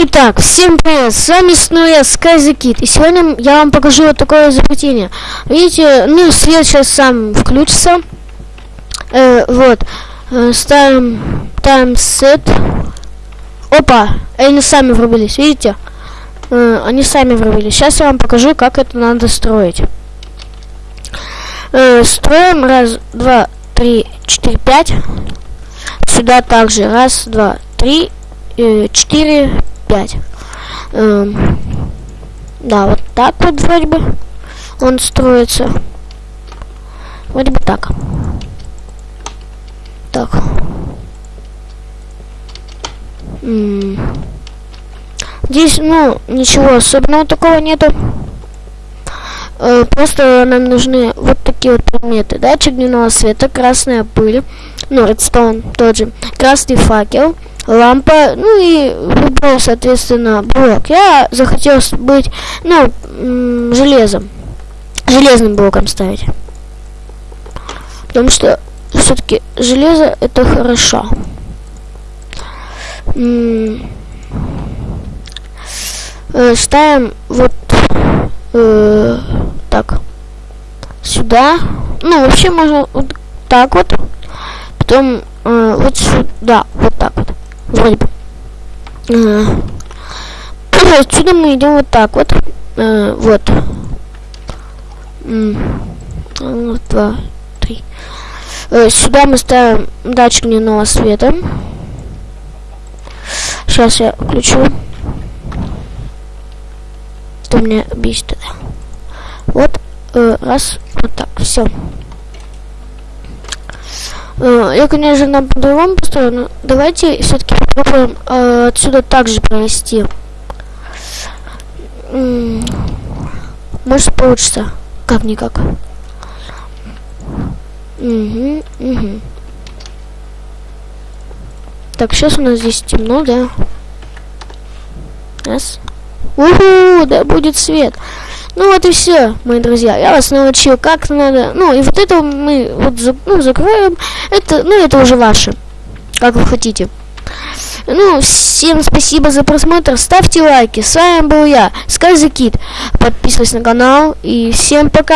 Итак, всем привет, с вами снова я, SkyZKid, и сегодня я вам покажу вот такое изобретение. Видите, ну, свет сейчас сам включится. Э, вот, э, ставим таймсет. Опа, они сами врубились, видите? Э, они сами врубились. Сейчас я вам покажу, как это надо строить. Э, строим раз, два, три, четыре, пять. Сюда также раз, два, три, э, четыре, 5. Эм, да, вот так вот вроде бы он строится. Вроде бы так. Так. Здесь, ну, ничего особенного такого нету. Э, просто нам нужны вот такие вот предметы. Датчик дневного света, красная пыль, ну, редстоун тот же, красный факел, лампа, ну и любой, соответственно, блок. Я захотел быть, ну, железом, железным блоком ставить. Потому что все-таки железо это хорошо. Э, ставим вот э, так сюда. Ну, вообще можно вот так вот. Потом э, вот сюда, вот так. Вроде бы. Э, отсюда мы идем вот так вот. Э, вот. Два, три. Э, сюда мы ставим датчик дневного света. Сейчас я включу. Что меня бесит это. Вот, раз, вот так, все. Э, я, конечно, на по-другому построю, но давайте все-таки попробуем э, отсюда также провести. Может получится. Как-никак. Угу, угу. Так, сейчас у нас здесь темно, да? Раз. Уху, да будет свет. Ну вот и все, мои друзья. Я вас научил, как надо. Ну и вот это мы вот ну, закроем. Это, ну это уже ваше. Как вы хотите. Ну, всем спасибо за просмотр. Ставьте лайки. С вами был я, Скайзакит. Подписывайтесь на канал. И всем пока.